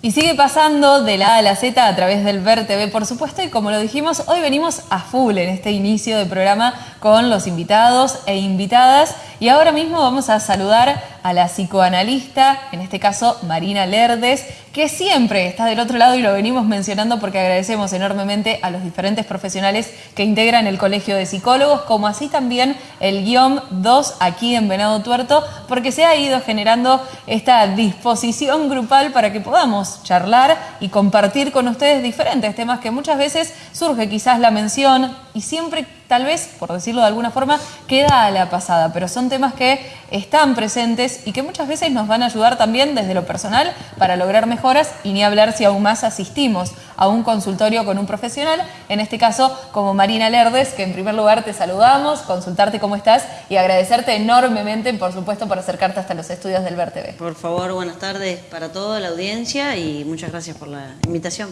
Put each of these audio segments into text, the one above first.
Y sigue pasando de la A a la Z a través del Ver TV, por supuesto, y como lo dijimos, hoy venimos a full en este inicio de programa con los invitados e invitadas. Y ahora mismo vamos a saludar a la psicoanalista, en este caso Marina Lerdes, que siempre está del otro lado y lo venimos mencionando porque agradecemos enormemente a los diferentes profesionales que integran el Colegio de Psicólogos, como así también el guion 2 aquí en Venado Tuerto, porque se ha ido generando esta disposición grupal para que podamos charlar y compartir con ustedes diferentes temas que muchas veces surge quizás la mención y siempre tal vez, por decirlo de alguna forma, queda a la pasada, pero son temas que están presentes y que muchas veces nos van a ayudar también desde lo personal para lograr mejoras y ni hablar si aún más asistimos a un consultorio con un profesional, en este caso como Marina Lerdes, que en primer lugar te saludamos, consultarte cómo estás y agradecerte enormemente, por supuesto, por acercarte hasta los estudios del Ver TV. Por favor, buenas tardes para toda la audiencia y muchas gracias por la invitación.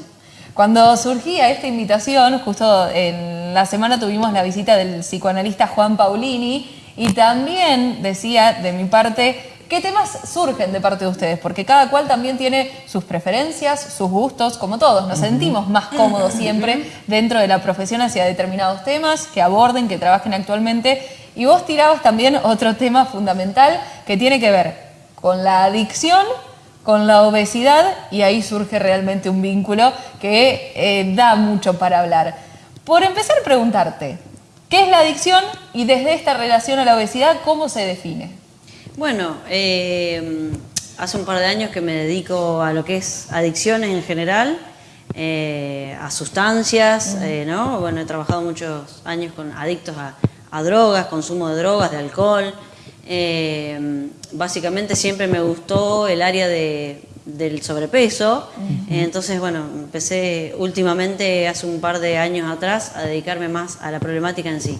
Cuando surgía esta invitación, justo en la semana tuvimos la visita del psicoanalista Juan Paulini y también decía de mi parte ¿Qué temas surgen de parte de ustedes? Porque cada cual también tiene sus preferencias, sus gustos, como todos. Nos sentimos más cómodos siempre dentro de la profesión hacia determinados temas que aborden, que trabajen actualmente. Y vos tirabas también otro tema fundamental que tiene que ver con la adicción con la obesidad y ahí surge realmente un vínculo que eh, da mucho para hablar. Por empezar, preguntarte, ¿qué es la adicción y desde esta relación a la obesidad, cómo se define? Bueno, eh, hace un par de años que me dedico a lo que es adicciones en general, eh, a sustancias, ¿no? Bueno, he trabajado muchos años con adictos a, a drogas, consumo de drogas, de alcohol, eh, básicamente siempre me gustó el área de, del sobrepeso, entonces bueno, empecé últimamente, hace un par de años atrás, a dedicarme más a la problemática en sí.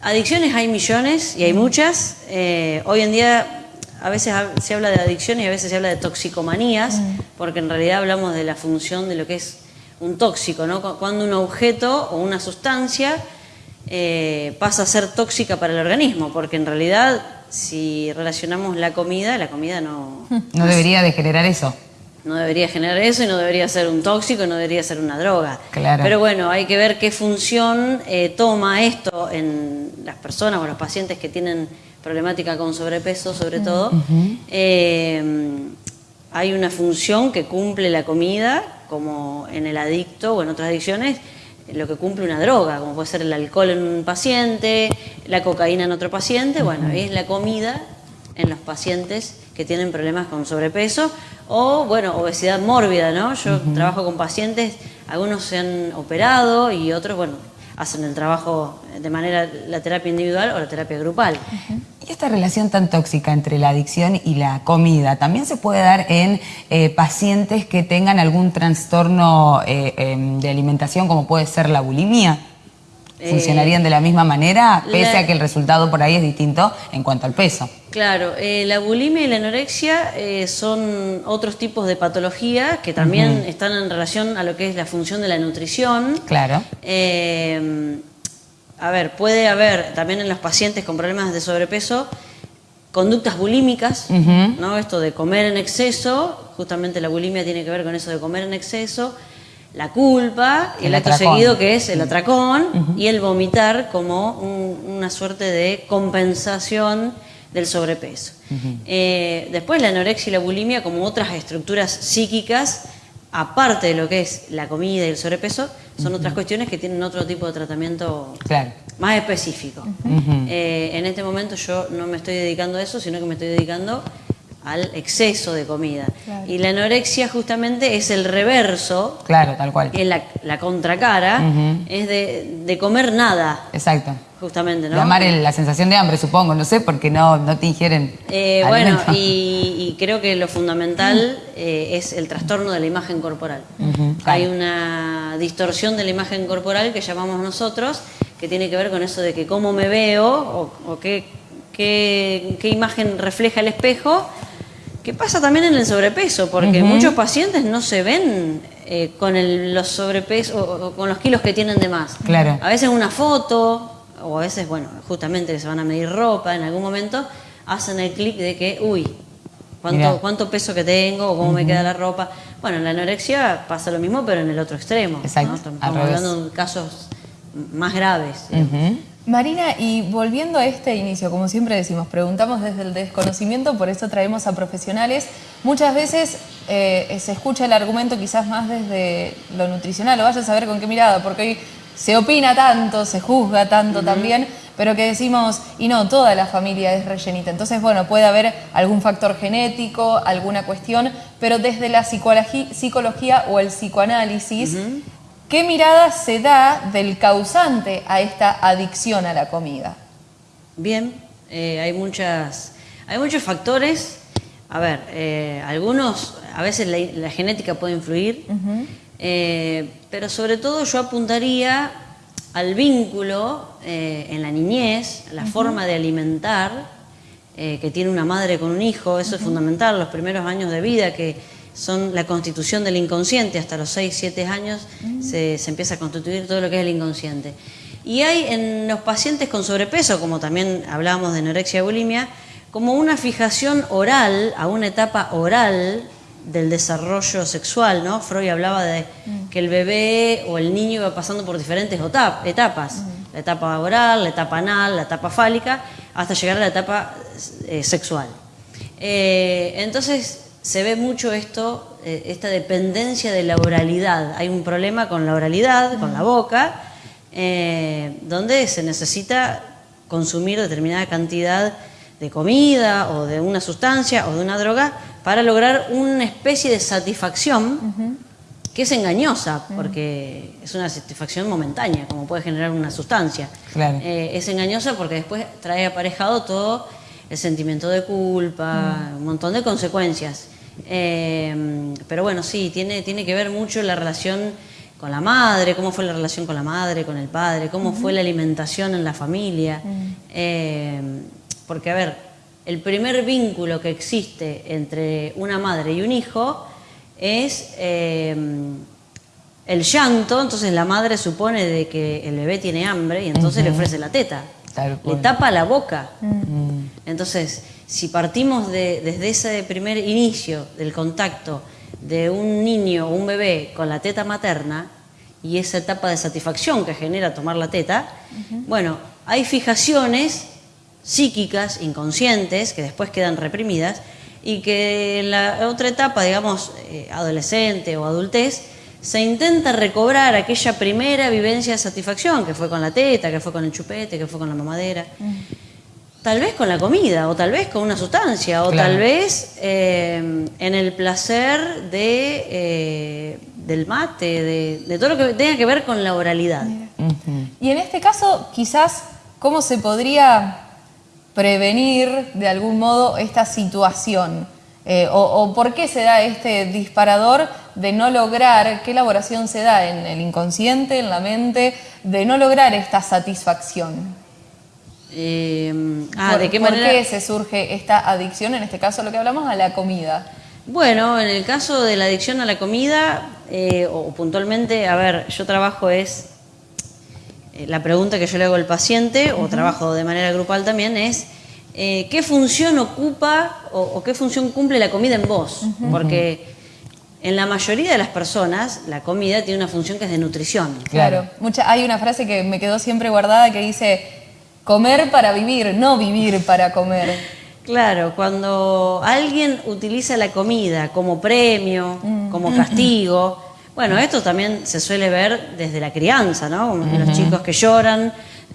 Adicciones hay millones y hay muchas. Eh, hoy en día a veces se habla de adicciones y a veces se habla de toxicomanías, porque en realidad hablamos de la función de lo que es un tóxico, ¿no? Cuando un objeto o una sustancia eh, pasa a ser tóxica para el organismo, porque en realidad si relacionamos la comida, la comida no... No debería de generar eso. No debería generar eso y no debería ser un tóxico y no debería ser una droga. Claro. Pero bueno, hay que ver qué función eh, toma esto en las personas o los pacientes que tienen problemática con sobrepeso sobre todo. Eh, hay una función que cumple la comida, como en el adicto o en otras adicciones, lo que cumple una droga, como puede ser el alcohol en un paciente, la cocaína en otro paciente, bueno, es la comida en los pacientes que tienen problemas con sobrepeso o, bueno, obesidad mórbida, ¿no? Yo trabajo con pacientes, algunos se han operado y otros, bueno, hacen el trabajo de manera la terapia individual o la terapia grupal. ¿Y esta relación tan tóxica entre la adicción y la comida también se puede dar en eh, pacientes que tengan algún trastorno eh, em, de alimentación como puede ser la bulimia? Eh, ¿Funcionarían de la misma manera pese a que el resultado por ahí es distinto en cuanto al peso? Claro, la bulimia y la anorexia son otros tipos de patología que también están en relación a lo que es la función de la nutrición. Claro a ver, puede haber también en los pacientes con problemas de sobrepeso conductas bulímicas, ¿no? Esto de comer en exceso, justamente la bulimia tiene que ver con eso de comer en exceso, la culpa, y el, acto seguido que es el atracón y el vomitar como una suerte de compensación del sobrepeso. Eh, después la anorexia y la bulimia como otras estructuras psíquicas, aparte de lo que es la comida y el sobrepeso, son otras cuestiones que tienen otro tipo de tratamiento más específico. Eh, en este momento yo no me estoy dedicando a eso, sino que me estoy dedicando al exceso de comida. Y la anorexia justamente es el reverso. Claro, tal cual. Es la, contracara, es de, comer nada. Exacto. Justamente, ¿no? Llamar la sensación de hambre, supongo, no sé, porque no, no te ingieren. Eh, bueno, y, creo que lo fundamental eh, es el trastorno de la imagen corporal. Hay una distorsión de la imagen corporal que llamamos nosotros, que tiene que ver con eso de que cómo me veo o, qué, qué, imagen refleja el espejo, que pasa también en el sobrepeso, porque muchos pacientes no se ven eh, con el, los sobrepesos o, con los kilos que tienen de más. Claro. A veces una foto, o a veces, bueno, justamente se van a medir ropa en algún momento, hacen el clic de que, uy, cuánto, cuánto peso que tengo o cómo me queda la ropa. Bueno, en la anorexia pasa lo mismo, pero en el otro extremo. ¿no? Exacto, Estamos hablando de casos más graves. Marina, y volviendo a este inicio, como siempre decimos, preguntamos desde el desconocimiento, por eso traemos a profesionales. Muchas veces eh, se escucha el argumento quizás más desde lo nutricional, o vaya a saber con qué mirada, porque hoy se opina tanto, se juzga tanto también, pero que decimos, y no, toda la familia es rellenita. Entonces, bueno, puede haber algún factor genético, alguna cuestión, pero desde la psicología o el psicoanálisis, ¿qué mirada se da del causante a esta adicción a la comida? Bien, eh, hay muchas, hay muchos factores. A ver, eh, algunos, a veces la, la genética puede influir, eh, pero sobre todo yo apuntaría al vínculo en la niñez, la forma de alimentar que tiene una madre con un hijo, eso es fundamental, los primeros años de vida que son la constitución del inconsciente, hasta los 6, 7 años se, se empieza a constituir todo lo que es el inconsciente. Y hay en los pacientes con sobrepeso, como también hablábamos de anorexia y bulimia, como una fijación oral, a una etapa oral del desarrollo sexual, ¿no? Freud hablaba de que el bebé o el niño iba pasando por diferentes etapas, la etapa oral, la etapa anal, la etapa fálica, hasta llegar a la etapa eh, sexual. Eh, entonces se ve mucho esto, eh, esta dependencia de la oralidad. Hay un problema con la oralidad, con la boca, eh, donde se necesita consumir determinada cantidad de comida o de una sustancia o de una droga para lograr una especie de satisfacción que es engañosa, porque es una satisfacción momentánea, como puede generar una sustancia. Claro. Eh, es engañosa porque después trae aparejado todo el sentimiento de culpa, un montón de consecuencias. Eh, pero bueno, sí, tiene, tiene que ver mucho la relación con la madre, cómo fue la relación con la madre, con el padre, cómo fue la alimentación en la familia. Eh, porque, a ver, el primer vínculo que existe entre una madre y un hijo es eh, el llanto, entonces la madre supone de que el bebé tiene hambre y entonces le ofrece la teta. Le tapa la boca. Entonces, si partimos de- desde ese primer inicio del contacto de un niño o un bebé con la teta materna y esa etapa de satisfacción que genera tomar la teta, bueno, hay fijaciones psíquicas, inconscientes, que después quedan reprimidas y que en la otra etapa, digamos, eh, adolescente o adultez, se intenta recobrar aquella primera vivencia de satisfacción que fue con la teta, que fue con el chupete, que fue con la mamadera. Tal vez con la comida, o tal vez con una sustancia, o Claro. tal vez eh, en el placer de, eh, del mate, de, de todo lo que tenga que ver con la oralidad. Y en este caso, quizás, ¿cómo se podría prevenir de algún modo esta situación? Eh, o, o por qué se da este disparador de no lograr, qué elaboración se da en el inconsciente, en la mente, de no lograr esta satisfacción? Eh, ah, ¿Por, ¿de qué por manera? qué se surge esta adicción, en este caso lo que hablamos, a la comida? Bueno, en el caso de la adicción a la comida, eh, o puntualmente, a ver, yo trabajo es, eh, la pregunta que yo le hago al paciente, o trabajo de manera grupal también, es eh, ¿qué función ocupa o, o qué función cumple la comida en vos? Porque en la mayoría de las personas la comida tiene una función que es de nutrición. Claro. Claro. Mucha, hay una frase que me quedó siempre guardada que dice, comer para vivir, no vivir para comer. Claro, cuando alguien utiliza la comida como premio, como castigo, bueno, esto también se suele ver desde la crianza, ¿no? Como Los chicos que lloran,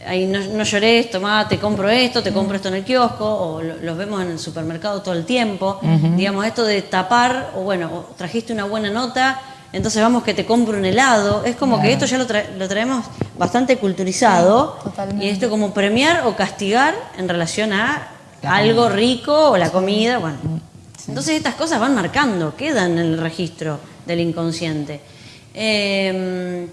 ay, no, no llores, tomá, te compro esto, te compro esto en el kiosco, o lo- los vemos en el supermercado todo el tiempo. Digamos, esto de tapar, o bueno, o trajiste una buena nota, entonces vamos que te compro un helado. Es como que esto ya lo, tra- lo traemos bastante culturizado. Sí, totalmente. y esto como premiar o castigar en relación a La algo rico o la comida, bueno. Entonces estas cosas van marcando, quedan en el registro del inconsciente. Eh,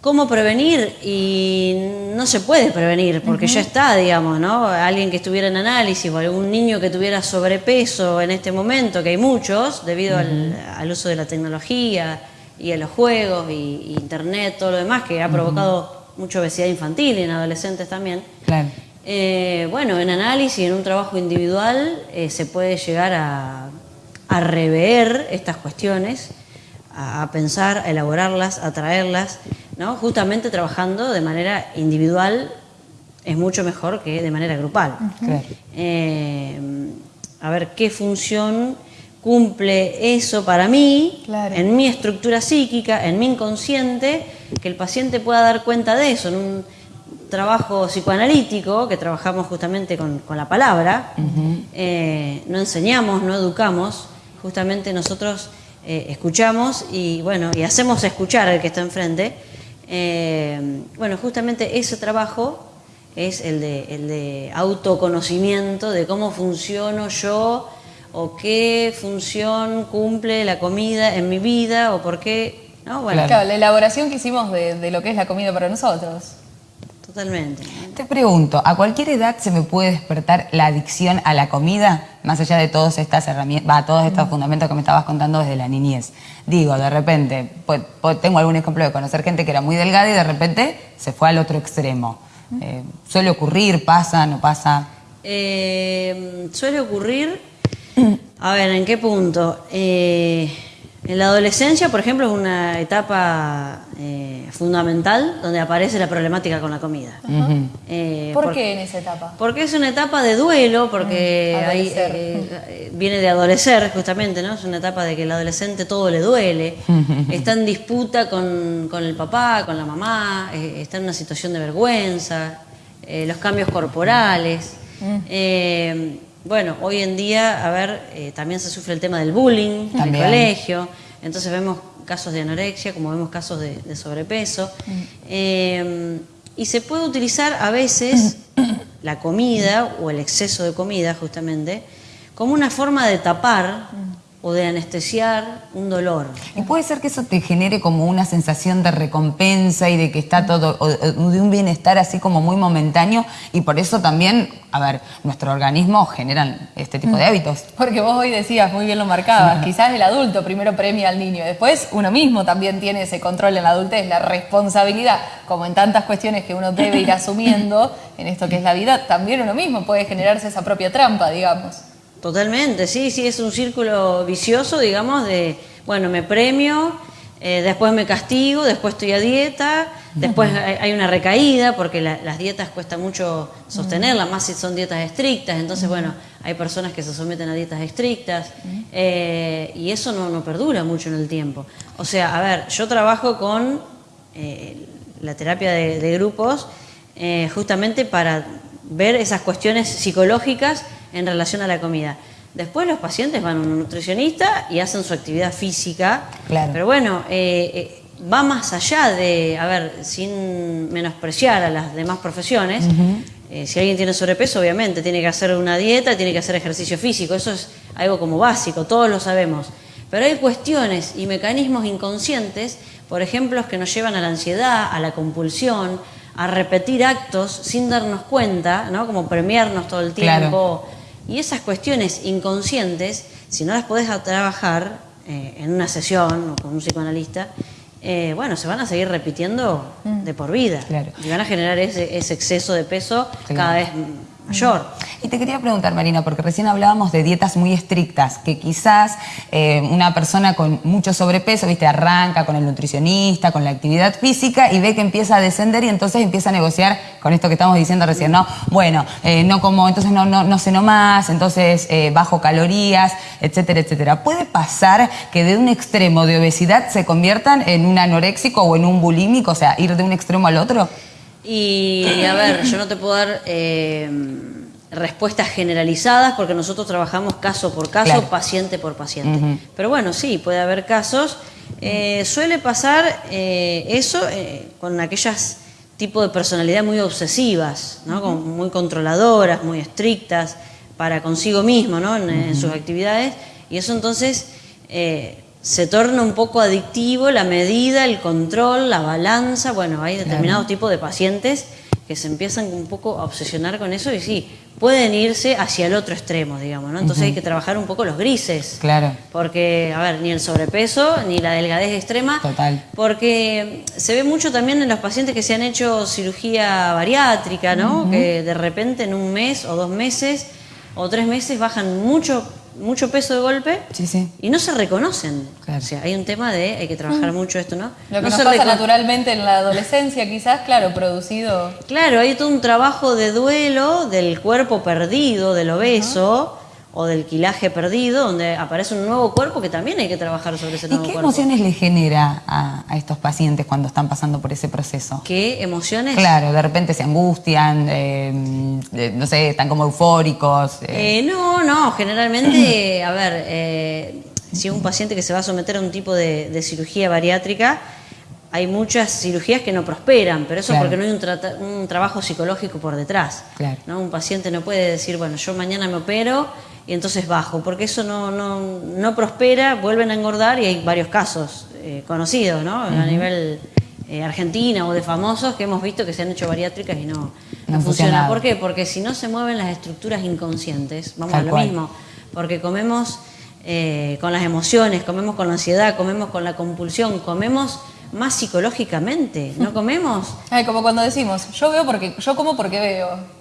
¿Cómo prevenir? Y no se puede prevenir, porque ya está, digamos, ¿no? Alguien que estuviera en análisis o algún niño que tuviera sobrepeso en este momento, que hay muchos, debido al, al uso de la tecnología y a los juegos y, y internet, todo lo demás, que ha provocado mucha obesidad infantil y en adolescentes también. Claro. Eh, bueno, en análisis, en un trabajo individual, eh, se puede llegar a, a rever estas cuestiones, a, a pensar, a elaborarlas, a traerlas, ¿no? justamente trabajando de manera individual es mucho mejor que de manera grupal. Eh, a ver qué función cumple eso para mí, Claro. en mi estructura psíquica, en mi inconsciente, que el paciente pueda dar cuenta de eso en un trabajo psicoanalítico, que trabajamos justamente con, con la palabra, eh, no enseñamos, no educamos, justamente nosotros eh, escuchamos y bueno, y hacemos escuchar al que está enfrente. Eh, bueno, justamente ese trabajo es el de, el de autoconocimiento de cómo funciono yo o qué función cumple la comida en mi vida o por qué, ¿no? Bueno, Claro. La elaboración que hicimos de, de lo que es la comida para nosotros. Totalmente. Te pregunto, ¿a cualquier edad se me puede despertar la adicción a la comida? Más allá de todas estas herramientas, va, todos estos fundamentos que me estabas contando desde la niñez. Digo, de repente, pues, pues, tengo algún ejemplo de conocer gente que era muy delgada y de repente se fue al otro extremo. Eh, ¿Suele ocurrir? ¿Pasa? ¿No pasa? Eh, suele ocurrir, a ver, ¿en qué punto? Eh, en la adolescencia, por ejemplo, es una etapa eh, fundamental donde aparece la problemática con la comida. Eh, ¿Por por- qué en esa etapa? Porque es una etapa de duelo, porque Mm, hay, eh, viene de adolecer justamente, ¿no? Es una etapa de que el adolescente todo le duele, está en disputa con, con el papá, con la mamá, eh, está en una situación de vergüenza, eh, los cambios corporales. Eh, bueno, hoy en día, a ver, eh, también se sufre el tema del bullying en el colegio, entonces vemos casos de anorexia, como vemos casos de, de sobrepeso. Eh, y se puede utilizar a veces la comida o el exceso de comida, justamente, como una forma de tapar o de anestesiar un dolor. Y puede ser que eso te genere como una sensación de recompensa y de que está todo, o- de un bienestar así como muy momentáneo y por eso también, a ver, nuestro organismo generan este tipo de hábitos. Porque vos hoy decías, muy bien lo marcabas, quizás el adulto primero premia al niño, después uno mismo también tiene ese control en la adultez, la responsabilidad, como en tantas cuestiones que uno debe ir asumiendo en esto que es la vida, también uno mismo puede generarse esa propia trampa, digamos. Totalmente, sí, sí, es un círculo vicioso, digamos, de, bueno, me premio, eh, después me castigo, después estoy a dieta, después hay, una recaída, porque la- las dietas cuesta mucho sostenerlas, más si son dietas estrictas, entonces, bueno, hay personas que se someten a dietas estrictas, eh, y eso no, no perdura mucho en el tiempo. O sea, a ver, yo trabajo con eh, la terapia de, de grupos eh, justamente para ver esas cuestiones psicológicas en relación a la comida. Después los pacientes van a un nutricionista y hacen su actividad física. Claro. Pero bueno, eh, eh, va más allá de, a ver, sin menospreciar a las demás profesiones. eh, si alguien tiene sobrepeso, obviamente tiene que hacer una dieta, tiene que hacer ejercicio físico. Eso es algo como básico, todos lo sabemos. Pero hay cuestiones y mecanismos inconscientes, por ejemplo, que nos llevan a la ansiedad, a la compulsión, a repetir actos sin darnos cuenta, ¿no? Como premiarnos todo el Claro. Y esas cuestiones inconscientes, si no las podés trabajar eh, en una sesión o con un psicoanalista, eh, bueno, se van a seguir repitiendo de por vida. Claro. Y van a generar ese, ese exceso de peso Claro. cada vez mayor. Y te quería preguntar, Marina, porque recién hablábamos de dietas muy estrictas, que quizás eh, una persona con mucho sobrepeso, viste, arranca con el nutricionista, con la actividad física y ve que empieza a descender y entonces empieza a negociar con esto que estamos diciendo recién, ¿no? Bueno, eh, no como, entonces no, no, no ceno más, entonces eh, bajo calorías, etcétera, etcétera. ¿Puede pasar que de un extremo de obesidad se conviertan en un anoréxico o en un bulímico, o sea, ir de un extremo al otro? Y a ver, yo no te puedo dar eh, respuestas generalizadas porque nosotros trabajamos caso por caso, Claro. paciente por paciente. Pero bueno, sí, puede haber casos. Eh, suele pasar eh, eso con aquellas tipos de personalidad muy obsesivas, ¿no? Como muy controladoras, muy estrictas para consigo mismo, ¿no? En, en sus actividades. Y eso entonces se torna un poco adictivo la medida, el control, la balanza. Bueno, hay determinados tipos de pacientes que se empiezan un poco a obsesionar con eso y sí, pueden irse hacia el otro extremo, digamos, ¿no? Entonces hay que trabajar un poco los grises. Claro. Porque, a ver, ni el sobrepeso, ni la delgadez extrema. Total. Porque se ve mucho también en los pacientes que se han hecho cirugía bariátrica, ¿no? Que de repente en un mes o dos meses o tres meses bajan mucho mucho peso de golpe Sí, sí. y no se reconocen. Claro. O sea, hay un tema de hay que trabajar mucho esto, ¿no? Lo que no nos se pasa naturalmente en la adolescencia, quizás, claro, producido. Claro, hay todo un trabajo de duelo del cuerpo perdido, del obeso o del quilaje perdido, donde aparece un nuevo cuerpo que también hay que trabajar sobre ese ¿Y nuevo qué cuerpo. emociones le genera a, a estos pacientes cuando están pasando por ese proceso? ¿Qué emociones? Claro, de repente se angustian, eh, eh, no sé, están como eufóricos. eh. Eh, no, no, generalmente, a ver, si es un paciente que se va a someter a un tipo de, de cirugía bariátrica, hay muchas cirugías que no prosperan, pero eso Claro. porque no hay un, un trabajo psicológico por detrás. Claro. ¿no? Un paciente no puede decir, bueno, yo mañana me opero y entonces bajo, porque eso no, no, no prospera, vuelven a engordar y hay varios casos eh, conocidos, ¿no? A nivel eh, Argentina o de famosos que hemos visto que se han hecho bariátricas y no, no, funciona. funcionado. ¿Por qué? Porque si no se mueven las estructuras inconscientes, vamos Tal a lo cual. mismo, porque comemos eh, con las emociones, comemos con la ansiedad, comemos con la compulsión, comemos más psicológicamente, no comemos Ay, como cuando decimos, yo veo porque, yo como porque veo.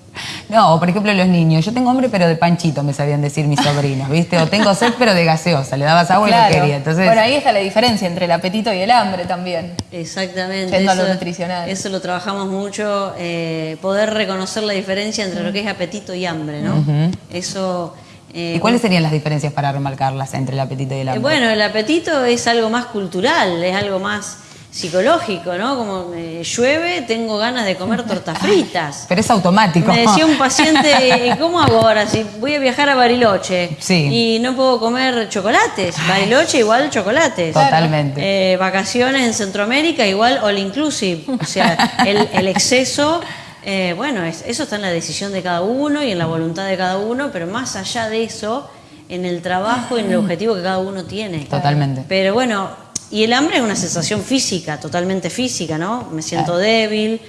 No, o por ejemplo los niños, yo tengo hambre pero de panchito, me sabían decir mis sobrinos, ¿viste? O tengo sed pero de gaseosa, le dabas agua y no quería. Entonces, Bueno, ahí está la diferencia entre el apetito y el hambre también. Exactamente. Yendo a lo nutricional. Eso lo trabajamos mucho, eh, poder reconocer la diferencia entre lo que es apetito y hambre, ¿no? Eso... eh, ¿Y cuáles serían las diferencias para remarcarlas entre el apetito y el eh, hambre? bueno, el apetito es algo más cultural, es algo más psicológico, ¿no? Como eh, llueve, tengo ganas de comer tortas fritas. Pero es automático. Me decía un paciente, "¿Y ¿cómo hago ahora si voy a viajar a Bariloche Sí. y no puedo comer chocolates? Bariloche igual chocolates. Totalmente. Eh, vacaciones en Centroamérica igual all inclusive. O sea, el, el exceso, eh, bueno, es- eso está en la decisión de cada uno y en la voluntad de cada uno, pero más allá de eso, en el trabajo y en el objetivo que cada uno tiene. Totalmente. Pero bueno, y el hambre es una sensación física, totalmente física, ¿no? Me siento débil.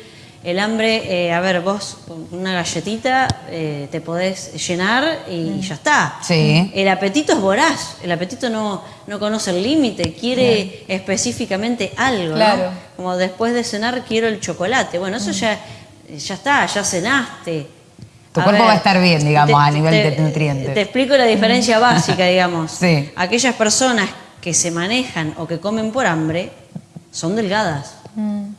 El hambre, eh, a ver, vos con una galletita eh, te podés llenar y ya está. Sí. El apetito es voraz, el apetito no, no conoce el límite, quiere específicamente algo, Claro. ¿no? Como después de cenar quiero el chocolate. Bueno, eso ya, ya está, ya cenaste. Tu cuerpo va a estar bien, digamos, a nivel te- de nutrientes. Te explico la diferencia básica, digamos. Sí. Aquellas personas que se manejan o que comen por hambre son delgadas.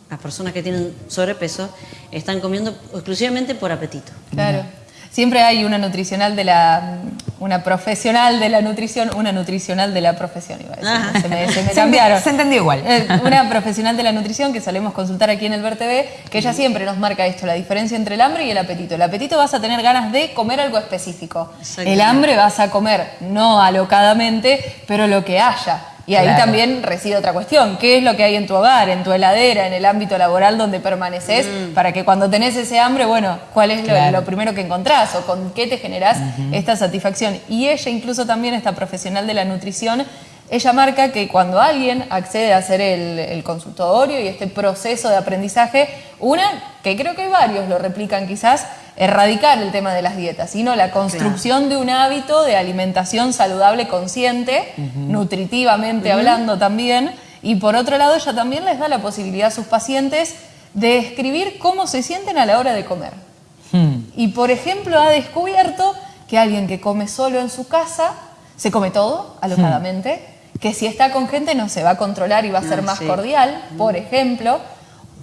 Las personas que tienen sobrepeso están comiendo exclusivamente por apetito. Claro. Siempre hay una nutricional de la. Una profesional de la nutrición, una nutricional de la profesión, iba a decir. Se me, se me Se cambiaron. se entendió igual. Eh, Una profesional de la nutrición que solemos consultar aquí en el VerTV, que ella siempre nos marca esto, la diferencia entre el hambre y el apetito. El apetito vas a tener ganas de comer algo específico. El hambre vas a comer, no alocadamente, pero lo que haya. Y ahí Claro. también reside otra cuestión. ¿Qué es lo que hay en tu hogar, en tu heladera, en el ámbito laboral donde permaneces? Para que cuando tenés ese hambre, bueno, ¿cuál es Claro. lo primero que encontrás o con qué te generás esta satisfacción? Y ella, incluso también, esta profesional de la nutrición, ella marca que cuando alguien accede a hacer el, el consultorio y este proceso de aprendizaje, una, que creo que varios lo replican quizás, erradicar el tema de las dietas, sino la construcción de un hábito de alimentación saludable consciente, nutritivamente hablando también, y por otro lado ella también les da la posibilidad a sus pacientes de escribir cómo se sienten a la hora de comer. Hmm. Y por ejemplo ha descubierto que alguien que come solo en su casa se come todo alocadamente, que si está con gente no se va a controlar y va a ser Ah, más sí. cordial, por ejemplo,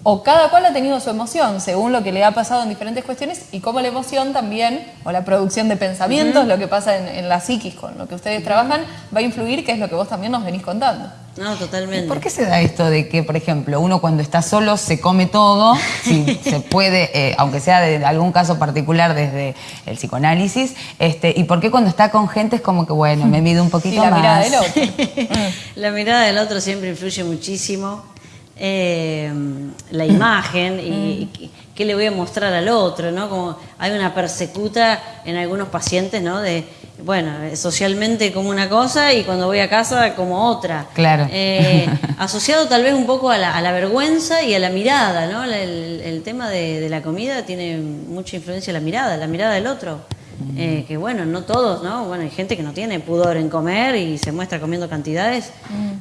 o cada cual ha tenido su emoción según lo que le ha pasado en diferentes cuestiones y cómo la emoción también, o la producción de pensamientos, lo que pasa en, en la psiquis con lo que ustedes trabajan, va a influir, que es lo que vos también nos venís contando. No, totalmente. ¿Por qué se da esto de que, por ejemplo, uno cuando está solo se come todo, si se puede, eh, aunque sea de algún caso particular desde el psicoanálisis, este, y por qué cuando está con gente es como que, bueno, me mido un poquito Y la más? mirada del otro. La mirada del otro siempre influye muchísimo. Eh, la imagen y, y qué- qué le voy a mostrar al otro, ¿no? Como hay una persecuta en algunos pacientes, ¿no? De bueno, eh, socialmente como una cosa y cuando voy a casa como otra. Claro. Eh, asociado tal vez un poco a la, a la vergüenza y a la mirada, ¿no? El, el tema de, de la comida tiene mucha influencia la mirada, la mirada del otro. Eh, que bueno, no todos, ¿no? Bueno, hay gente que no tiene pudor en comer y se muestra comiendo cantidades,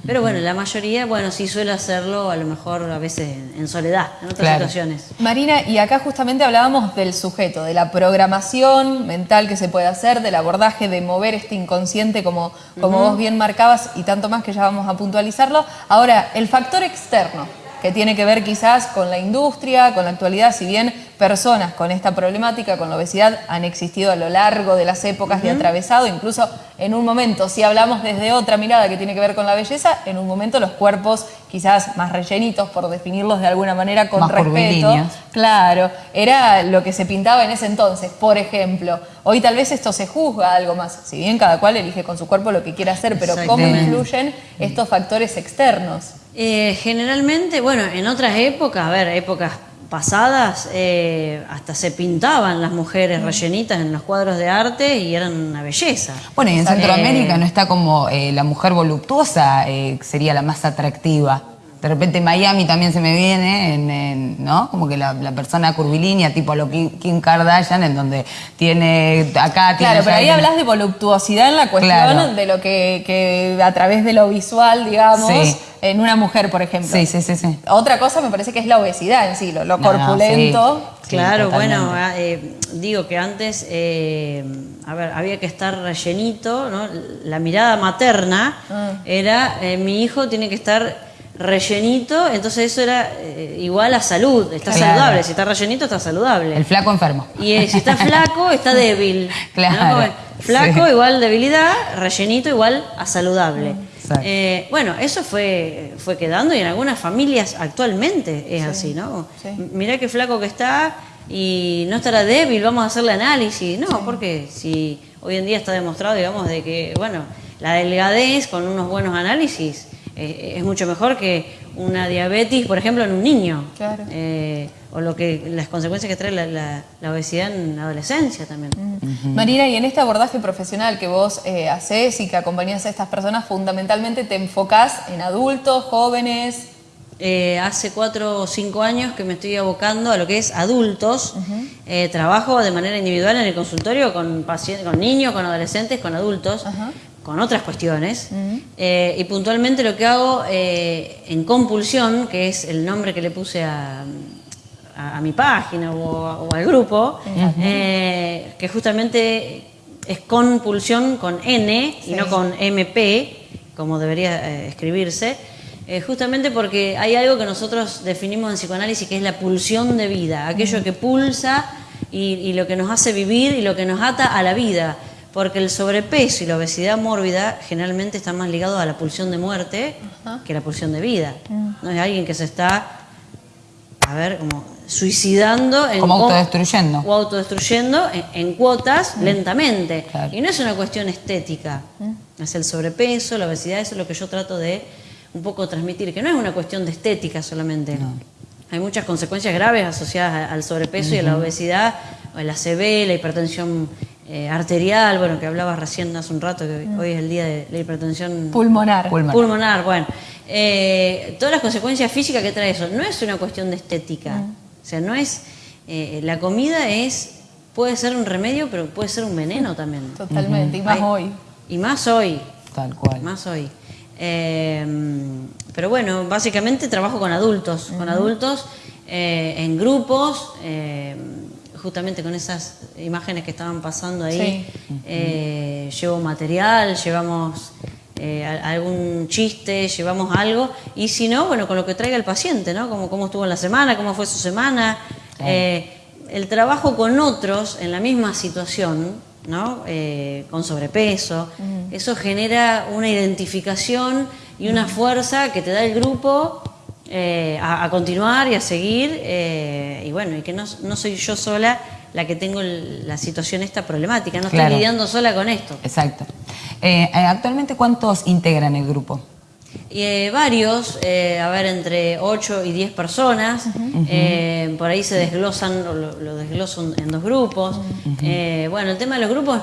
pero bueno, la mayoría, bueno, sí suele hacerlo a lo mejor a veces en, en soledad, en otras Claro. situaciones. Marina, y acá justamente hablábamos del sujeto, de la programación mental que se puede hacer, del abordaje de mover este inconsciente como, como vos bien marcabas y tanto más que ya vamos a puntualizarlo. Ahora, el factor externo, que tiene que ver quizás con la industria, con la actualidad, si bien personas con esta problemática, con la obesidad, han existido a lo largo de las épocas de atravesado, incluso en un momento, si hablamos desde otra mirada que tiene que ver con la belleza, en un momento los cuerpos quizás más rellenitos, por definirlos de alguna manera con Más respeto. Claro, era lo que se pintaba en ese entonces, por ejemplo. Hoy tal vez esto se juzga algo más, si bien cada cual elige con su cuerpo lo que quiere hacer, pero ¿cómo influyen estos factores externos? Eh, generalmente, bueno, en otras épocas, a ver, épocas pasadas, eh, hasta se pintaban las mujeres rellenitas en los cuadros de arte y eran una belleza. Bueno, y en Exacto. Centroamérica no está como eh, la mujer voluptuosa, eh, sería la más atractiva. De repente Miami también se me viene, en, en, ¿no? Como que la, la persona curvilínea, tipo lo Kim, Kim Kardashian, en donde tiene acá... tiene Claro, pero ahí hablas de voluptuosidad en la cuestión Claro. de lo que, que a través de lo visual, digamos, Sí. en una mujer, por ejemplo. Sí, sí, sí, sí. Otra cosa me parece que es la obesidad en sí, lo, lo No, no, corpulento. sí. Claro, bueno, ah, eh, digo que antes, eh, a ver, había que estar rellenito, ¿no? La mirada materna Ah. era, eh, mi hijo tiene que estar rellenito, entonces eso era eh, igual a salud, está Claro. saludable, si está rellenito está saludable. El flaco enfermo. Y eh, si está flaco, está débil. Claro, Flaco sí. igual debilidad, rellenito igual a saludable. Eh, bueno, eso fue, fue quedando y en algunas familias actualmente es así, ¿no? sí. Mirá qué flaco que está y no estará débil, vamos a hacerle análisis. No, porque si hoy en día está demostrado, digamos, de que, bueno, la delgadez con unos buenos análisis eh, es mucho mejor que una diabetes, por ejemplo, en un niño. Claro. Eh, o lo que las consecuencias que trae la, la- la obesidad en la adolescencia también. Marina, y en este abordaje profesional que vos eh, haces y que acompañás a estas personas, fundamentalmente te enfocás en adultos, jóvenes. Eh, hace cuatro o cinco años que me estoy abocando a lo que es adultos. Eh, trabajo de manera individual en el consultorio con pacientes, con niños, con adolescentes, con adultos, Ajá. Con otras cuestiones. Eh, y puntualmente lo que hago eh, en compulsión, que es el nombre que le puse a, a- a mi página o, o al grupo, eh, que justamente es compulsión con N y no con MP, como debería escribirse, justamente porque hay algo que nosotros definimos en psicoanálisis que es la pulsión de vida, aquello que pulsa y, y lo que nos hace vivir y lo que nos ata a la vida. Porque el sobrepeso y la obesidad mórbida generalmente están más ligados a la pulsión de muerte que a la pulsión de vida. No es alguien que se está, a ver, como suicidando. En Como co- autodestruyendo. O autodestruyendo en, en cuotas lentamente. Claro. Y no es una cuestión estética. Es el sobrepeso, la obesidad, eso es lo que yo trato de un poco transmitir, que no es una cuestión de estética solamente. Hay muchas consecuencias graves asociadas al sobrepeso y a la obesidad, o el ACV, la hipertensión eh, arterial, bueno, que hablabas recién hace un rato, que hoy es el día de la hipertensión Pulmonar. Pulmonar. pulmonar, bueno. Eh, todas las consecuencias físicas que trae eso, no es una cuestión de estética. O sea, no es. eh, la comida es. puede ser un remedio, pero puede ser un veneno también. Totalmente, y más Hay- hoy. Y más hoy. Tal cual. Más hoy. Eh, pero bueno, básicamente trabajo con adultos, con adultos eh, en grupos, eh, justamente con esas imágenes que estaban pasando ahí. Eh, llevo material, llevamos eh, algún chiste, llevamos algo, y si no, bueno, con lo que traiga el paciente, ¿no? Como cómo estuvo en la semana, cómo fue su semana. Eh, el trabajo con otros en la misma situación, ¿no? Eh, con sobrepeso, eso genera una identificación y una fuerza que te da el grupo eh, a, a continuar y a seguir, eh, y bueno, y que no, no soy yo sola la que tengo la situación esta problemática, no Claro. estoy lidiando sola con esto. Exacto. Eh, actualmente, ¿cuántos integran el grupo? Eh, varios, eh, a ver, entre 8 y 10 personas, eh, por ahí se desglosan, o lo, lo desgloso en dos grupos. Bueno, el tema de los grupos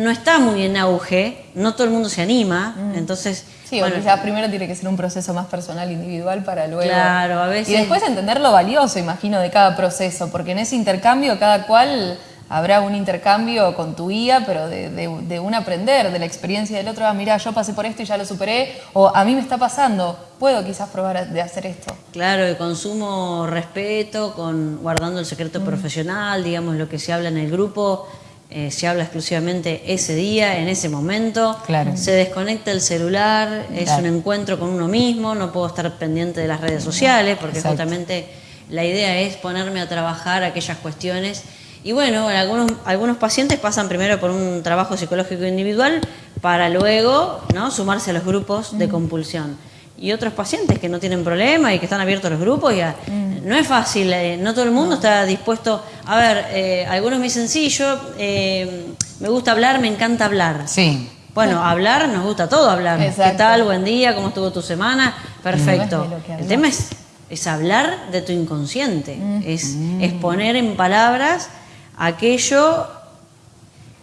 no está muy en auge, no todo el mundo se anima, entonces... Sí, bueno, o quizás primero tiene que ser un proceso más personal, individual, para luego... Claro, a veces- Y después entender lo valioso, imagino, de cada proceso, porque en ese intercambio cada cual habrá un intercambio con tu guía, pero de, de- de un aprender, de la experiencia del otro, ah, mira, yo pasé por esto y ya lo superé, o a mí me está pasando, puedo quizás probar de hacer esto. Claro, el consumo respeto, con guardando el secreto Mm. profesional, digamos, lo que se habla en el grupo, eh, se habla exclusivamente ese día, en ese momento. Claro. Se desconecta el celular, es Claro. un encuentro con uno mismo, no puedo estar pendiente de las redes sociales, porque Exacto. justamente la idea es ponerme a trabajar aquellas cuestiones. Y bueno, algunos, algunos pacientes pasan primero por un trabajo psicológico individual para luego ¿no? sumarse a los grupos de compulsión. Y otros pacientes que no tienen problema y que están abiertos los grupos, ya no es fácil, eh, no todo el mundo está dispuesto. A ver, eh, algunos me dicen, sí, yo eh, me gusta hablar, me encanta hablar. Sí. Bueno, hablar, nos gusta todo hablar. ¿Qué tal? Buen día, ¿cómo estuvo tu semana? Perfecto. No El tema es, es hablar de tu inconsciente, es, es poner en palabras aquello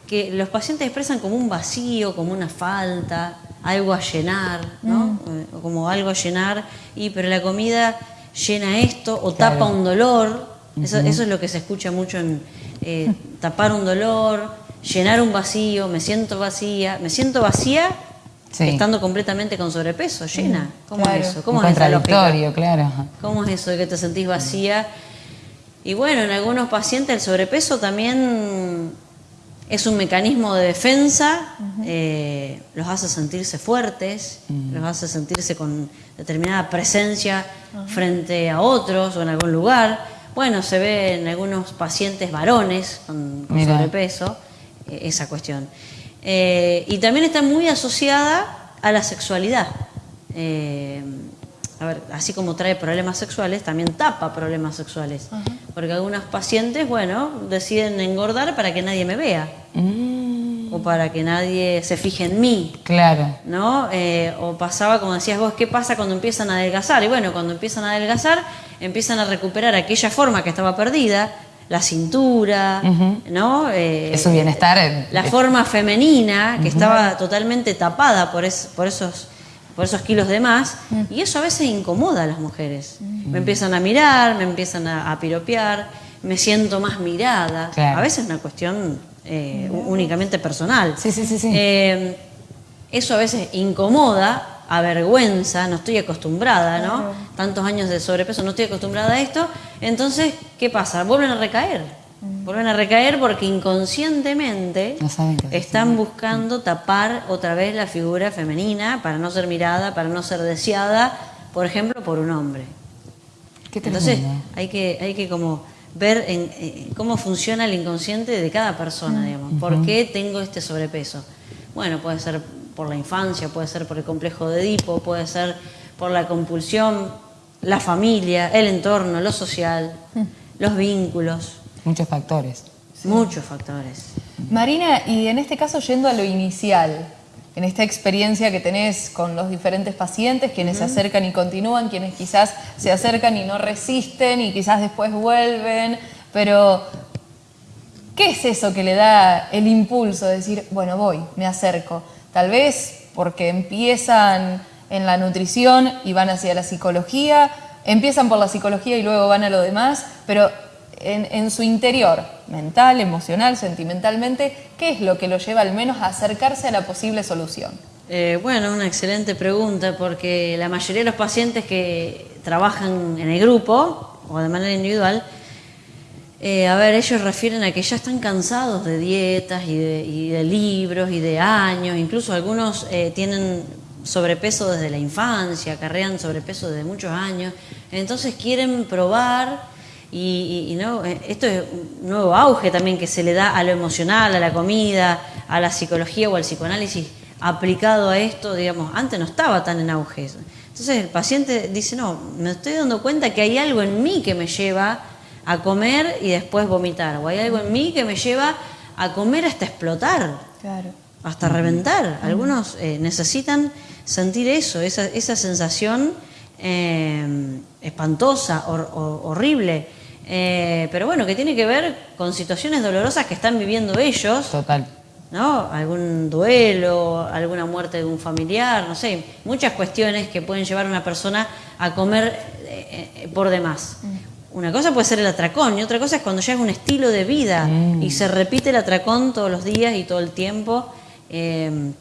que los pacientes expresan como un vacío, como una falta, algo a llenar, ¿no? Eh, o Como algo a llenar, y pero la comida llena esto o Claro. tapa un dolor. Eso, eso es lo que se escucha mucho en eh, tapar un dolor, llenar un vacío, me siento vacía, me siento vacía Sí. estando completamente con sobrepeso, llena. ¿Cómo claro. es eso? Un ¿Cómo es contradictorio, claro. ¿Cómo es eso de que te sentís vacía? Y bueno, en algunos pacientes el sobrepeso también es un mecanismo de defensa, eh, los hace sentirse fuertes, los hace sentirse con determinada presencia frente a otros o en algún lugar. Bueno, se ve en algunos pacientes varones con, sobrepeso eh, esa cuestión. Eh, y también está muy asociada a la sexualidad. A ver, así como trae problemas sexuales, también tapa problemas sexuales. Porque algunos pacientes, bueno, deciden engordar para que nadie me vea. Mm, O para que nadie se fije en mí. claro. ¿no? Eh, o pasaba, como decías vos, ¿qué pasa cuando empiezan a adelgazar? Y bueno, cuando empiezan a adelgazar, empiezan a recuperar aquella forma que estaba perdida, la cintura, ¿no? Eh, Es su bienestar. eh, La forma femenina, que estaba totalmente tapada por, es- por esos por esos kilos de más, y eso a veces incomoda a las mujeres. Me empiezan a mirar, me empiezan a, a piropear, me siento más mirada. Claro. A veces es una cuestión eh, únicamente personal. Sí, sí, sí, sí. Eh, eso a veces incomoda, avergüenza, no estoy acostumbrada, ¿no? Tantos años de sobrepeso, no estoy acostumbrada a esto. Entonces, ¿qué pasa? Vuelven a recaer. Vuelven a recaer porque inconscientemente No saben están buscando tapar otra vez la figura femenina para no ser mirada, para no ser deseada, por ejemplo, por un hombre. Qué Entonces hay que, hay que como ver en, eh, cómo funciona el inconsciente de cada persona, digamos. ¿Por qué tengo este sobrepeso? Bueno, puede ser por la infancia, puede ser por el complejo de Edipo, puede ser por la compulsión, la familia, el entorno, lo social, los vínculos, Muchos factores. muchos factores. Marina, y en este caso yendo a lo inicial, en esta experiencia que tenés con los diferentes pacientes, quienes se acercan y continúan, quienes quizás se acercan y no resisten y quizás después vuelven, pero ¿qué es eso que le da el impulso de decir, bueno, voy, me acerco? Tal vez porque empiezan en la nutrición y van hacia la psicología, empiezan por la psicología y luego van a lo demás, pero en, su interior, mental, emocional, sentimentalmente, ¿qué es lo que lo lleva al menos a acercarse a la posible solución? Eh, bueno, una excelente pregunta porque la mayoría de los pacientes que trabajan en el grupo o de manera individual, eh, a ver, ellos refieren a que ya están cansados de dietas y de, libros y de años, incluso algunos eh, tienen sobrepeso desde la infancia, acarrean sobrepeso desde muchos años, entonces quieren probar y, y- y no, eh, esto es un nuevo auge también que se le da a lo emocional, a la comida, a la psicología o al psicoanálisis aplicado a esto, digamos, antes no estaba tan en auge. Entonces el paciente dice, no, me estoy dando cuenta que hay algo en mí que me lleva a comer y después vomitar, o hay algo en mí que me lleva a comer hasta explotar Claro. hasta reventar. Algunos eh, necesitan sentir eso, esa, esa sensación eh, espantosa, hor- hor- horrible. Eh, pero bueno, que tiene que ver con situaciones dolorosas que están viviendo ellos Total. ¿no? Algún duelo, alguna muerte de un familiar, no sé, muchas cuestiones que pueden llevar a una persona a comer eh, eh, por demás. Una cosa puede ser el atracón y otra cosa es cuando ya es un estilo de vida y se repite el atracón todos los días y todo el tiempo. Eh,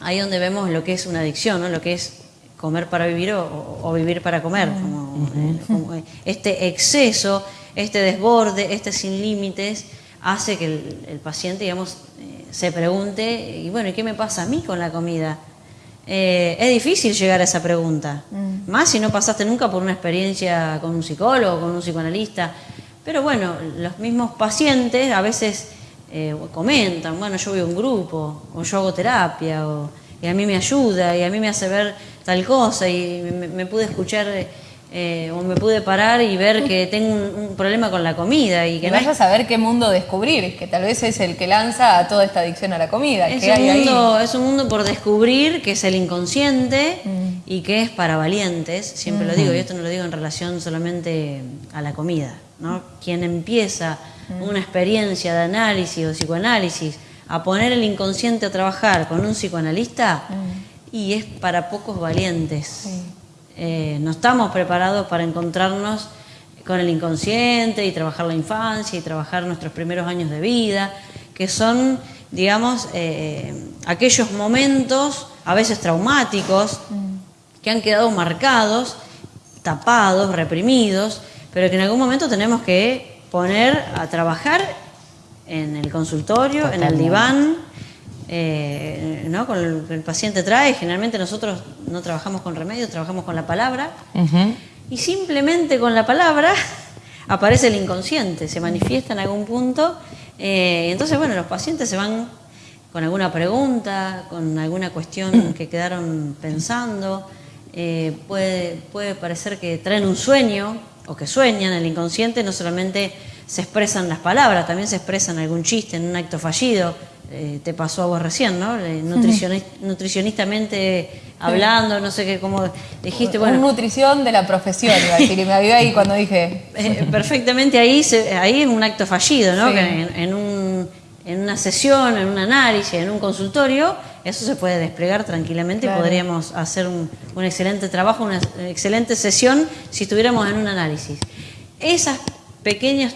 ahí donde vemos lo que es una adicción, ¿no? lo que es comer para vivir o, vivir para comer. como, este exceso, este desborde, este sin límites, hace que el, paciente, digamos, se pregunte, y bueno, ¿y qué me pasa a mí con la comida? Eh, es difícil llegar a esa pregunta, mm. más si no pasaste nunca por una experiencia con un psicólogo, con un psicoanalista. Pero bueno, los mismos pacientes a veces eh, comentan, bueno, yo voy a un grupo, o yo hago terapia, o, y a mí me ayuda, y a mí me hace ver tal cosa, y me pude escuchar eh, o me pude parar y ver que tengo un, problema con la comida. Y que vayas a saber qué mundo descubrir, que tal vez es el que lanza a toda esta adicción a la comida. Es, un, mundo, es un mundo por descubrir que es el inconsciente mm. y que es para valientes, siempre lo digo, y esto no lo digo en relación solamente a la comida. ¿no? Quien empieza mm. una experiencia de análisis o psicoanálisis a poner el inconsciente a trabajar con un psicoanalista, mm. y es para pocos valientes. Eh, no estamos preparados para encontrarnos con el inconsciente y trabajar la infancia y trabajar nuestros primeros años de vida, que son, digamos, eh, aquellos momentos, a veces traumáticos, que han quedado marcados, tapados, reprimidos, pero que en algún momento tenemos que poner a trabajar en el consultorio, en el diván, eh, ¿no? con el, el, paciente trae. Generalmente nosotros no trabajamos con remedios, trabajamos con la palabra. Y simplemente con la palabra aparece el inconsciente, se manifiesta en algún punto. Eh, entonces, bueno, los pacientes se van con alguna pregunta, con alguna cuestión que quedaron pensando. Eh, puede, puede parecer que traen un sueño o que sueñan, el inconsciente no solamente se expresan las palabras, también se expresan algún chiste en un acto fallido, eh, te pasó a vos recién, ¿no? Eh, nutricionistamente hablando, no sé qué, cómo dijiste. Bueno, nutrición de la profesión, iba a decir, y me avivé ahí cuando dije. Eh, perfectamente ahí, ahí es un acto fallido, ¿no? en, un, en, una sesión, en un análisis, en un consultorio, eso se puede desplegar tranquilamente y podríamos hacer un, un excelente trabajo, una excelente sesión si estuviéramos en un análisis. Esas pequeños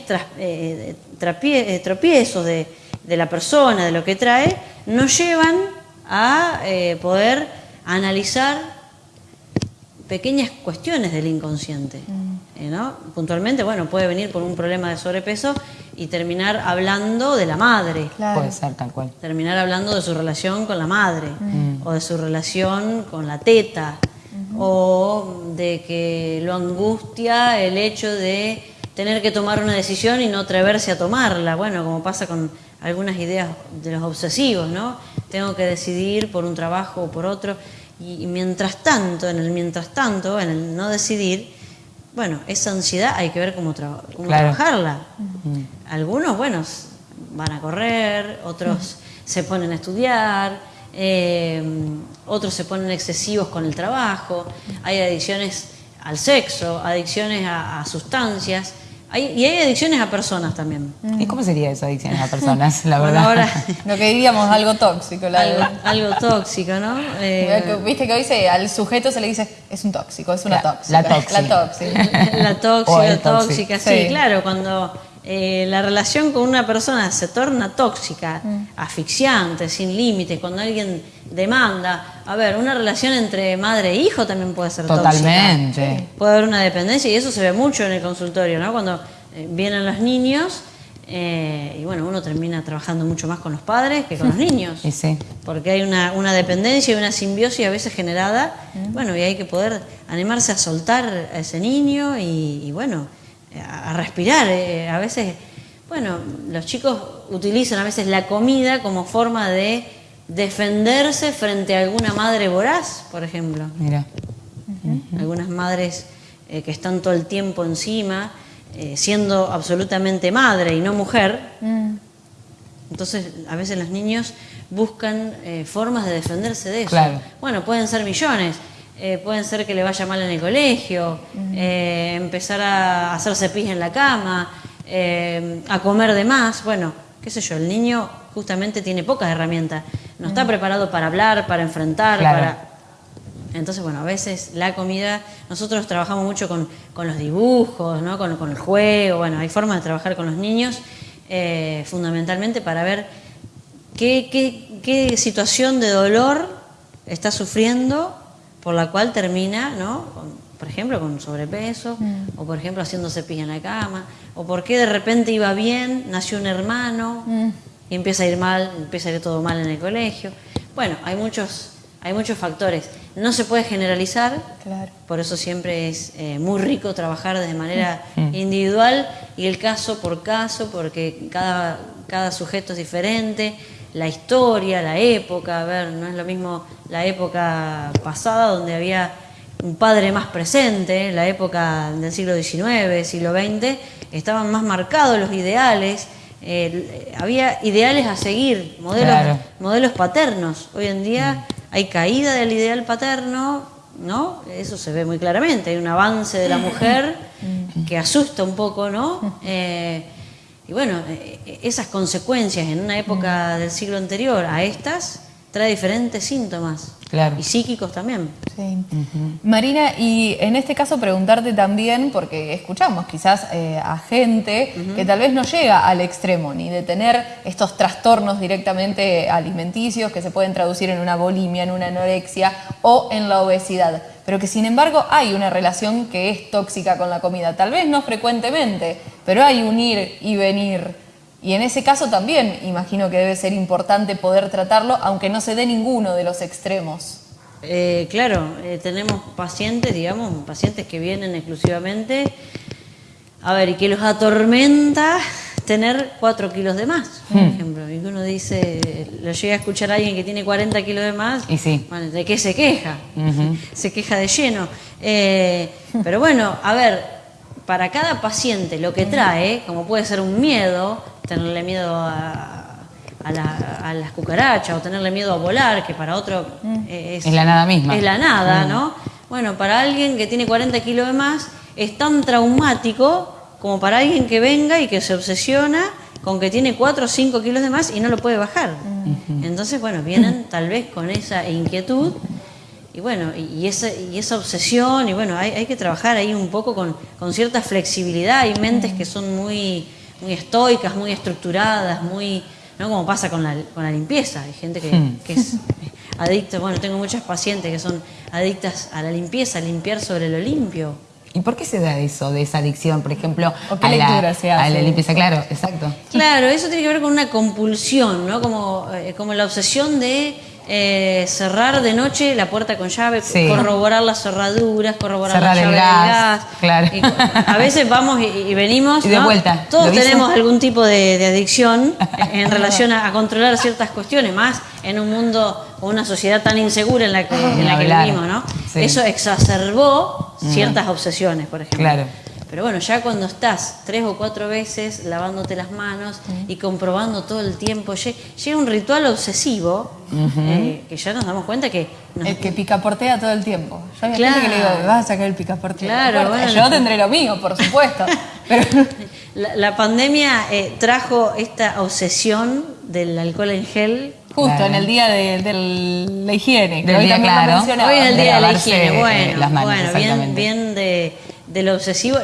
tropiezos de de la persona, de lo que trae, nos llevan a eh, poder analizar pequeñas cuestiones del inconsciente. Mm. Eh, ¿no? Puntualmente, bueno, puede venir por un problema de sobrepeso y terminar hablando de la madre. Puede ser tal cual. Terminar hablando de su relación con la madre mm. o de su relación con la teta o de que lo angustia el hecho de tener que tomar una decisión y no atreverse a tomarla. Bueno, como pasa con algunas ideas de los obsesivos, ¿no? Tengo que decidir por un trabajo o por otro. Y, mientras tanto, en el mientras tanto, en el no decidir, bueno, esa ansiedad hay que ver cómo, trabajarla. Algunos, bueno, van a correr, otros se ponen a estudiar, eh, otros se ponen excesivos con el trabajo, hay adicciones al sexo, adicciones a sustancias y hay adicciones a personas también. ¿Y cómo sería eso, adicciones a personas, la verdad? ahora, lo que diríamos algo tóxico. algo, tóxico, ¿no? Eh, viste que hoy se, al sujeto se le dice, es un tóxico, es una tóxica. La tóxica. La tóxica, la tóxica, tóxica, sí, claro, cuando eh, la relación con una persona se torna tóxica, mm. asfixiante, sin límites, cuando alguien demanda. A ver, una relación entre madre e hijo también puede ser Totalmente. Puede haber una dependencia y eso se ve mucho en el consultorio, ¿no? Cuando eh, vienen los niños eh, y bueno, uno termina trabajando mucho más con los padres que con los niños. sí. Porque hay una, dependencia y una simbiosis a veces generada, mm. bueno, y hay que poder animarse a soltar a ese niño y, bueno, a, respirar. Eh, a veces, bueno, los chicos utilizan a veces la comida como forma de defenderse frente a alguna madre voraz, por ejemplo. Mira. Algunas madres eh, que están todo el tiempo encima, eh, siendo absolutamente madre y no mujer. Mm. Entonces, a veces los niños buscan eh, formas de defenderse de eso. Bueno, pueden ser millones. Pueden ser que le vaya mal en el colegio, empezar a hacerse pis en la cama, a comer de más. Bueno, qué sé yo, el niño justamente tiene pocas herramientas. No está preparado para hablar, para enfrentar, para... Entonces, bueno, a veces la comida, nosotros trabajamos mucho con, los dibujos, ¿no? con, el juego, bueno, hay formas de trabajar con los niños, eh, fundamentalmente para ver qué, qué, situación de dolor está sufriendo por la cual termina, ¿no? por ejemplo, con sobrepeso, mm. o por ejemplo haciéndose pis en la cama, o por qué de repente iba bien, nació un hermano mm. y empieza a ir mal, empieza a ir todo mal en el colegio. Bueno, hay muchos, hay muchos factores. No se puede generalizar, por eso siempre es eh, muy rico trabajar de manera mm. individual y el caso por caso, porque cada, cada sujeto es diferente la historia, la época, a ver, no es lo mismo la época pasada donde había un padre más presente, la época del siglo XIX, siglo XX, estaban más marcados los ideales, había ideales a seguir, modelos, modelos paternos. Hoy en día mm. hay caída del ideal paterno, ¿no? Eso se ve muy claramente, hay un avance de la mujer mm. que asusta un poco, ¿no? Eh, y bueno, eh, esas consecuencias en una época del siglo anterior a estas trae diferentes síntomas. Y psíquicos también. Sí. Marina, y en este caso preguntarte también, porque escuchamos quizás eh, a gente que tal vez no llega al extremo, ni de tener estos trastornos directamente alimenticios que se pueden traducir en una bulimia, en una anorexia o en la obesidad, pero que sin embargo hay una relación que es tóxica con la comida, tal vez no frecuentemente, pero hay un ir y venir. Y en ese caso también imagino que debe ser importante poder tratarlo, aunque no se dé ninguno de los extremos. Eh, claro, eh, tenemos pacientes, digamos, pacientes que vienen exclusivamente, a ver, y que los atormenta tener 4 kilos de más, por hmm. ejemplo. Y uno dice, lo llega a escuchar a alguien que tiene 40 kilos de más, y sí. ¿de qué se queja? Se queja de lleno. Eh, pero bueno, a ver, para cada paciente lo que trae, como puede ser un miedo, tenerle miedo a, las cucarachas o tenerle miedo a volar, que para otro mm. es, la nada misma. Es la nada, mm. ¿no? Bueno, para alguien que tiene 40 kilos de más es tan traumático como para alguien que venga y que se obsesiona con que tiene 4 o 5 kilos de más y no lo puede bajar. Entonces, bueno, vienen tal vez con esa inquietud y bueno, y esa, y esa obsesión, y bueno, hay, hay que trabajar ahí un poco con, con cierta flexibilidad. Hay mentes que son muy muy estoicas, muy estructuradas, muy, ¿no? Como pasa con la, con la limpieza. Hay gente que, hmm. es adicta, bueno, tengo muchas pacientes que son adictas a la limpieza, a limpiar sobre lo limpio. ¿Y por qué se da eso, de esa adicción, por ejemplo, a, la, a la limpieza? Claro, exacto. Claro, eso tiene que ver con una compulsión, ¿no? Como, eh, como la obsesión de eh, cerrar de noche la puerta con llave, corroborar las cerraduras, corroborar la llave gas, Claro. a veces vamos y, venimos. Y de vuelta. Todos tenemos algún tipo de, adicción en relación a, controlar ciertas cuestiones, más en un mundo o una sociedad tan insegura en la que, en la que vivimos, ¿no? Eso exacerbó ciertas obsesiones, por ejemplo. Claro. Pero bueno, ya cuando estás tres o cuatro veces lavándote las manos y comprobando todo el tiempo, llega un ritual obsesivo eh, que ya nos damos cuenta que... El que picaportea todo el tiempo. Yo hay gente que le digo, vas a sacar el picaporte. Claro, bueno, Yo tendré lo mío, por supuesto. pero... la, pandemia eh, trajo esta obsesión del alcohol en gel Justo en el día de, la higiene. Del hoy día, claro. Hoy es el día de la higiene. Bueno, bueno bien, bien de de lo obsesivo.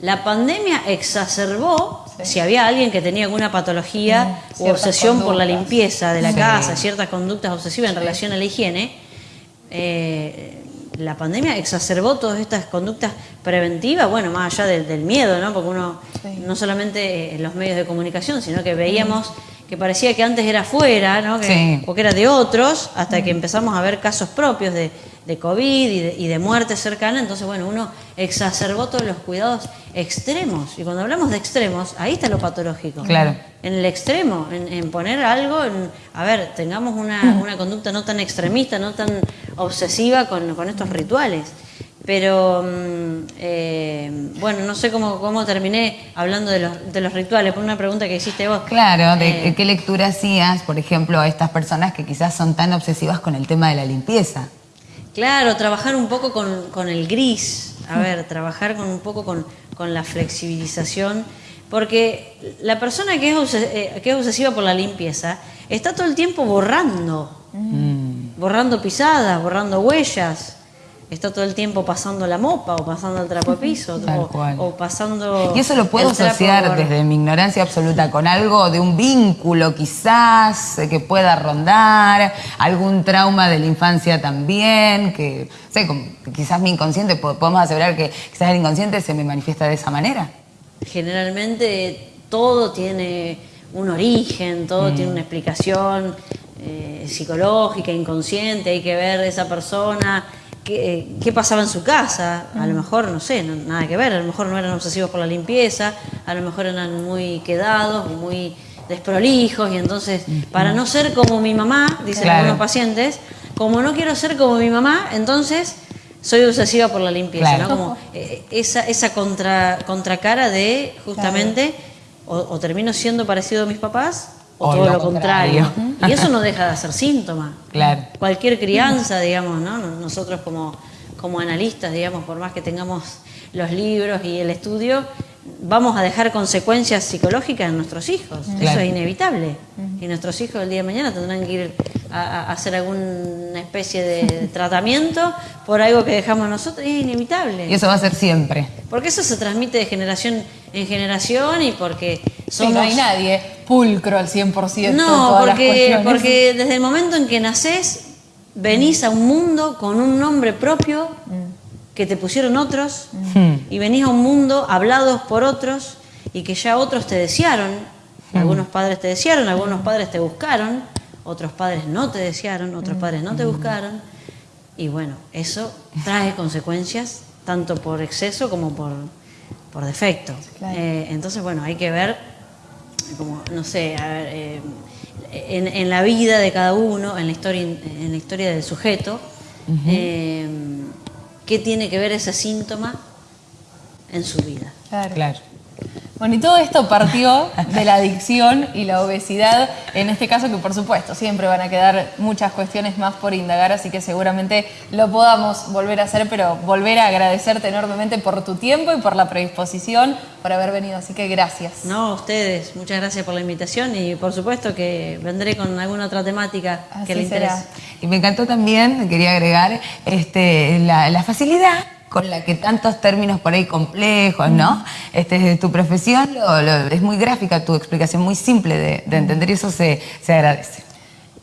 La pandemia exacerbó, si había alguien que tenía alguna patología o obsesión por la limpieza de la casa, ciertas conductas obsesivas en relación a la higiene, eh, la pandemia exacerbó todas estas conductas preventivas, bueno, más allá del, miedo, ¿no? Porque uno, no solamente en los medios de comunicación, sino que veíamos que parecía que antes era fuera, ¿no? porque era de otros, hasta que empezamos a ver casos propios de de COVID y de, muerte cercana, entonces bueno, uno exacerbó todos los cuidados extremos. Y cuando hablamos de extremos, ahí está lo patológico. Claro. En el extremo, en, poner algo, a ver, tengamos una, una, conducta no tan extremista, no tan obsesiva con, con estos rituales. Pero mm, eh, bueno, no sé cómo, cómo terminé hablando de los, de los rituales, por una pregunta que hiciste vos. Claro, de eh, qué lectura hacías, por ejemplo, a estas personas que quizás son tan obsesivas con el tema de la limpieza. Claro, trabajar un poco con, el gris, a ver, trabajar con un poco con, la flexibilización, Porque la persona que es, eh, que es obsesiva por la limpieza está todo el tiempo borrando, Mm. borrando pisadas, borrando huellas. Está todo el tiempo pasando la mopa o pasando el trapo de piso Tal o, cual. o pasando Y eso lo puedo asociar por- desde mi ignorancia absoluta con algo de un vínculo quizás eh, que pueda rondar, algún trauma de la infancia también, que sé, quizás mi inconsciente, po- podemos asegurar que quizás el inconsciente se me manifiesta de esa manera. Generalmente todo tiene un origen, todo tiene una explicación eh, psicológica, inconsciente, hay que ver esa persona, qué, qué pasaba en su casa, a lo mejor, no sé, no- nada que ver, a lo mejor no eran obsesivos por la limpieza, a lo mejor eran muy quedados, muy desprolijos, y entonces, para no ser como mi mamá, dicen Claro. algunos pacientes, como no quiero ser como mi mamá, entonces soy obsesiva por la limpieza, Claro. ¿no? Como eh, esa, esa contra, contracara de justamente o, o termino siendo parecido a mis papás o, O todo lo lo contrario. contrario. Y eso no deja de ser síntoma. Claro. Cualquier crianza, digamos, ¿no? Nosotros como, como analistas, digamos, por más que tengamos los libros y el estudio, vamos a dejar consecuencias psicológicas en nuestros hijos. Eso es inevitable. Y nuestros hijos el día de mañana tendrán que ir a, a hacer alguna especie de tratamiento por algo que dejamos nosotros. Es inevitable. Y eso va a ser siempre. Porque eso se transmite de generación en generación y porque Sí, no hay nadie pulcro al 100% en No, porque, porque desde el momento en que nacés, venís a un mundo con un nombre propio que te pusieron otros y venís a un mundo hablados por otros y que ya otros te desearon. Algunos padres te desearon, algunos padres te buscaron, otros padres no te desearon, otros padres no te buscaron. Y bueno, eso trae consecuencias tanto por exceso como por, por defecto. Claro. Eh, entonces, bueno, hay que ver como, no sé, a ver, eh, en, en la vida de cada uno, en la historia, en la historia del sujeto, eh, qué tiene que ver ese síntoma en su vida. Claro. Claro. Bueno, y todo esto partió de la adicción y la obesidad, en este caso que por supuesto siempre van a quedar muchas cuestiones más por indagar, así que seguramente lo podamos volver a hacer, pero volver a agradecerte enormemente por tu tiempo y por la predisposición, por haber venido, así que gracias. No, a ustedes, muchas gracias por la invitación y por supuesto que vendré con alguna otra temática que Así le será. interese. Y me encantó también, quería agregar, este, la, la facilidad con la que tantos términos por ahí complejos, ¿no? Este, tu profesión lo- lo- es muy gráfica, tu explicación muy simple de, de entender y eso se, se agradece.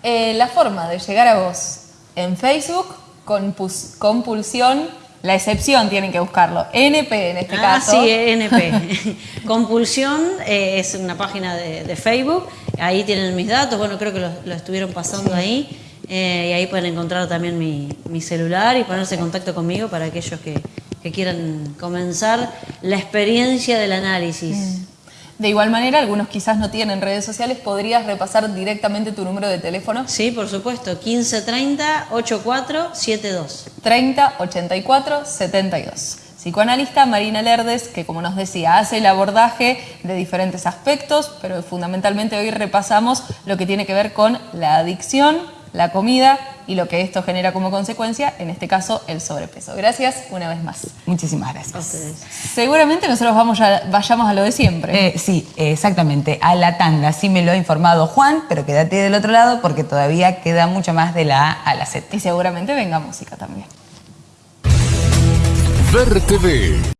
Eh, la forma de llegar a vos en Facebook, compus- compulsión, la excepción tienen que buscarlo, NP en este ah, caso. sí, NP. Compulsión eh, es una página de, de Facebook. Ahí tienen mis datos. Bueno, creo que lo, lo estuvieron pasando ahí. Eh, y ahí pueden encontrar también mi, mi celular y ponerse en contacto conmigo para aquellos que, que quieran comenzar la experiencia del análisis. De igual manera, algunos quizás no tienen redes sociales, ¿podrías repasar directamente tu número de teléfono? Sí, por supuesto. 1530 8472. 30 84 72. Psicoanalista Marina Lerdes, que como nos decía, hace el abordaje de diferentes aspectos, pero fundamentalmente hoy repasamos lo que tiene que ver con la adicción, la comida y lo que esto genera como consecuencia, en este caso el sobrepeso. Gracias una vez más. Muchísimas gracias. ustedes. Seguramente nosotros vamos a- vayamos a lo de siempre. Eh, sí, exactamente, a la tanda. Sí me lo ha informado Juan, pero quédate del otro lado porque todavía queda mucho más de la A a la Z. Y seguramente venga música también. Ver TV.